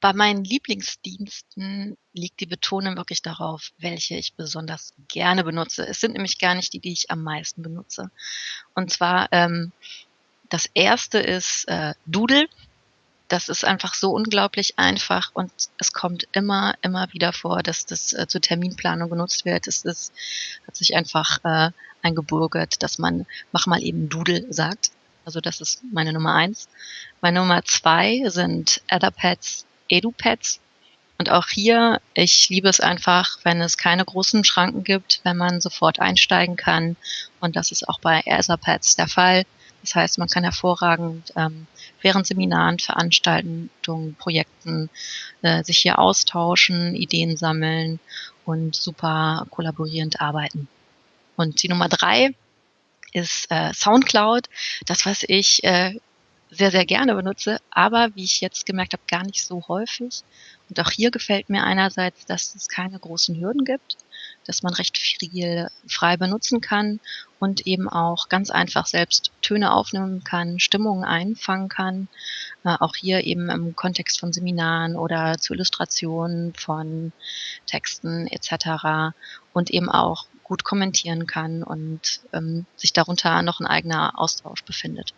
Bei meinen Lieblingsdiensten liegt die Betonung wirklich darauf, welche ich besonders gerne benutze. Es sind nämlich gar nicht die, die ich am meisten benutze. Und zwar ähm, das erste ist äh, Doodle. Das ist einfach so unglaublich einfach und es kommt immer, immer wieder vor, dass das äh, zur Terminplanung genutzt wird. Es ist, hat sich einfach äh, eingebürgert, dass man mach mal eben Doodle sagt. Also das ist meine Nummer eins. Meine Nummer zwei sind Etherpads, EduPads. Und auch hier, ich liebe es einfach, wenn es keine großen Schranken gibt, wenn man sofort einsteigen kann. Und das ist auch bei Etherpads der Fall. Das heißt, man kann hervorragend ähm, während Seminaren, Veranstaltungen, Projekten äh, sich hier austauschen, Ideen sammeln und super kollaborierend arbeiten. Und die Nummer drei ist äh, SoundCloud, das, was ich äh, sehr, sehr gerne benutze, aber wie ich jetzt gemerkt habe, gar nicht so häufig. Und auch hier gefällt mir einerseits, dass es keine großen Hürden gibt, dass man recht viel frei benutzen kann und eben auch ganz einfach selbst Töne aufnehmen kann, Stimmungen einfangen kann. Äh, auch hier eben im Kontext von Seminaren oder zu Illustrationen von Texten etc. Und eben auch gut kommentieren kann und ähm, sich darunter noch ein eigener Austausch befindet.